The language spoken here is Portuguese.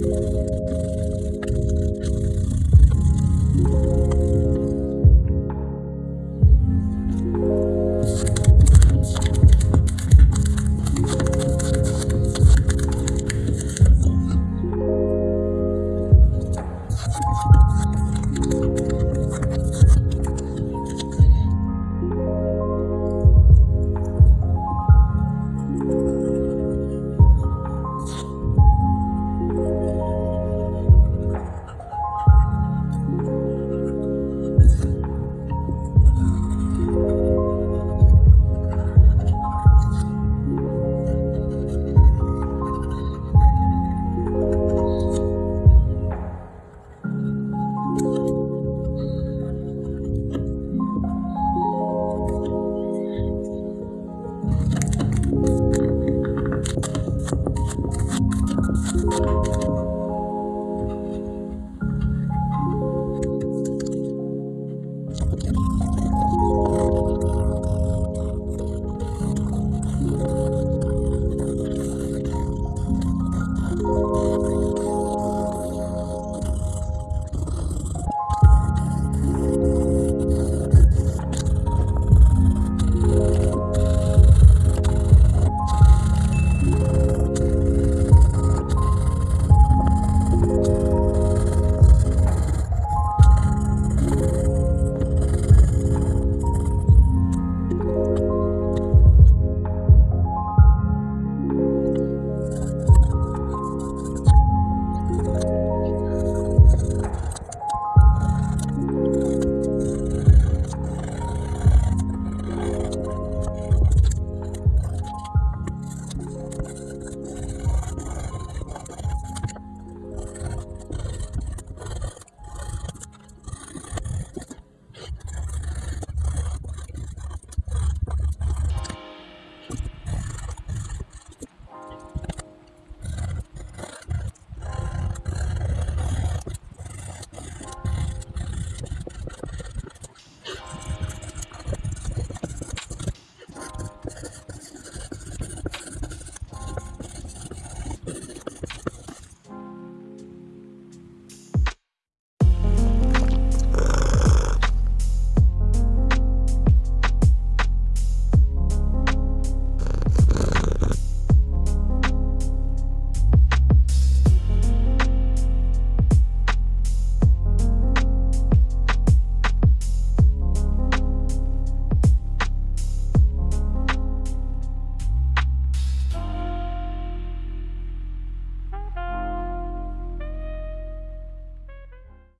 Música